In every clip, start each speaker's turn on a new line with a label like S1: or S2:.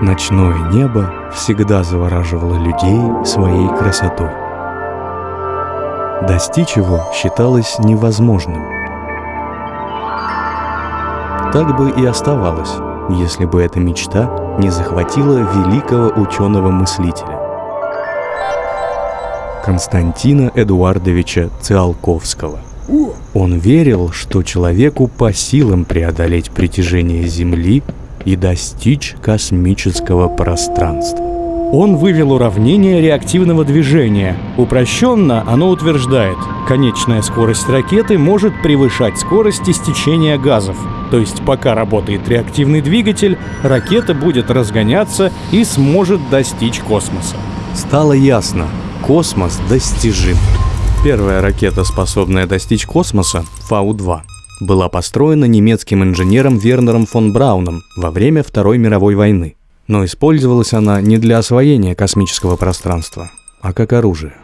S1: Ночное небо всегда завораживало людей своей красотой. Достичь его считалось невозможным. Так бы и оставалось, если бы эта мечта не захватила великого ученого-мыслителя Константина Эдуардовича Циолковского. Он верил, что человеку по силам преодолеть притяжение Земли и достичь космического пространства.
S2: Он вывел уравнение реактивного движения. Упрощенно оно утверждает, конечная скорость ракеты может превышать скорость истечения газов. То есть пока работает реактивный двигатель, ракета будет разгоняться и сможет достичь космоса.
S1: Стало ясно, космос достижим. Первая ракета, способная достичь космоса, Фау-2, была построена немецким инженером Вернером фон Брауном во время Второй мировой войны. Но использовалась она не для освоения космического пространства, а как оружие.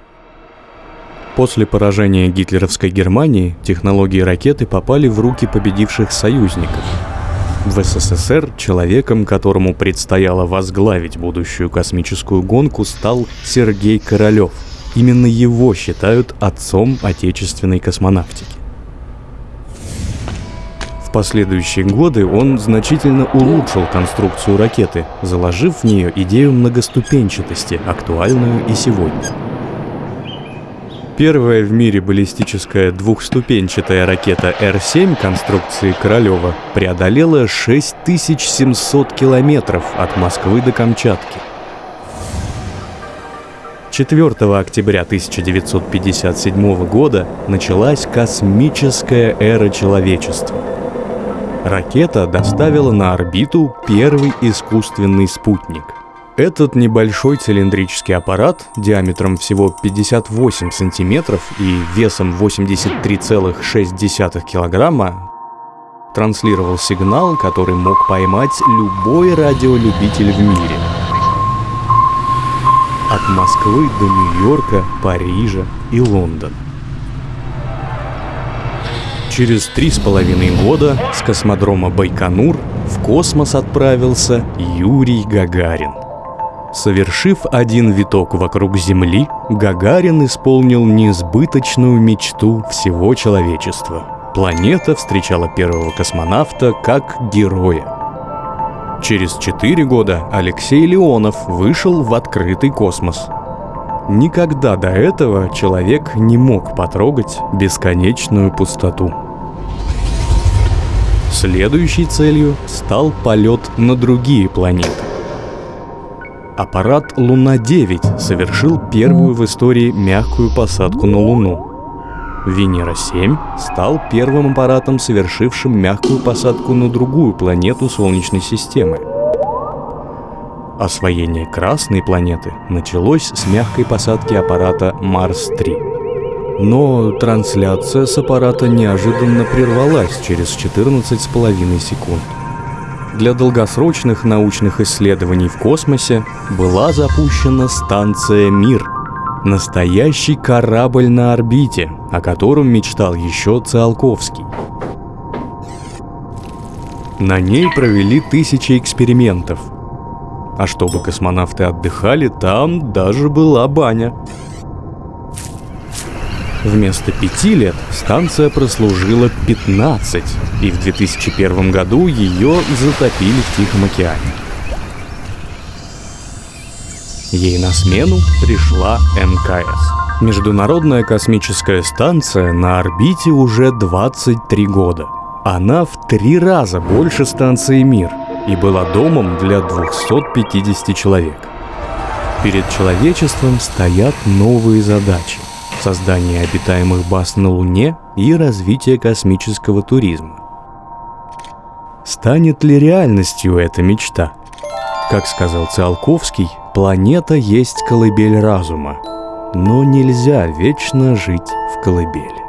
S1: После поражения гитлеровской Германии технологии ракеты попали в руки победивших союзников. В СССР человеком, которому предстояло возглавить будущую космическую гонку, стал Сергей Королёв. Именно его считают отцом отечественной космонавтики последующие годы он значительно улучшил конструкцию ракеты, заложив в нее идею многоступенчатости, актуальную и сегодня. Первая в мире баллистическая двухступенчатая ракета Р-7 конструкции Королева преодолела 6700 километров от Москвы до Камчатки. 4 октября 1957 года началась космическая эра человечества – ракета доставила на орбиту первый искусственный спутник. Этот небольшой цилиндрический аппарат диаметром всего 58 сантиметров и весом 83,6 килограмма транслировал сигнал, который мог поймать любой радиолюбитель в мире. От Москвы до Нью-Йорка, Парижа и Лондона. Через три с половиной года с космодрома Байконур в космос отправился Юрий Гагарин. Совершив один виток вокруг Земли, Гагарин исполнил несбыточную мечту всего человечества. Планета встречала первого космонавта как героя. Через четыре года Алексей Леонов вышел в открытый космос. Никогда до этого человек не мог потрогать бесконечную пустоту. Следующей целью стал полет на другие планеты. Аппарат Луна-9 совершил первую в истории мягкую посадку на Луну. Венера-7 стал первым аппаратом, совершившим мягкую посадку на другую планету Солнечной системы. Освоение Красной планеты началось с мягкой посадки аппарата Марс-3. Но трансляция с аппарата неожиданно прервалась через 14,5 секунд. Для долгосрочных научных исследований в космосе была запущена станция «Мир», настоящий корабль на орбите, о котором мечтал еще Циолковский. На ней провели тысячи экспериментов. А чтобы космонавты отдыхали, там даже была баня – Вместо пяти лет станция прослужила 15, и в 2001 году ее затопили в Тихом океане. Ей на смену пришла МКС. Международная космическая станция на орбите уже 23 года. Она в три раза больше станции «Мир» и была домом для 250 человек. Перед человечеством стоят новые задачи – создание обитаемых баз на Луне и развитие космического туризма. Станет ли реальностью эта мечта? Как сказал Циолковский, планета есть колыбель разума, но нельзя вечно жить в колыбели.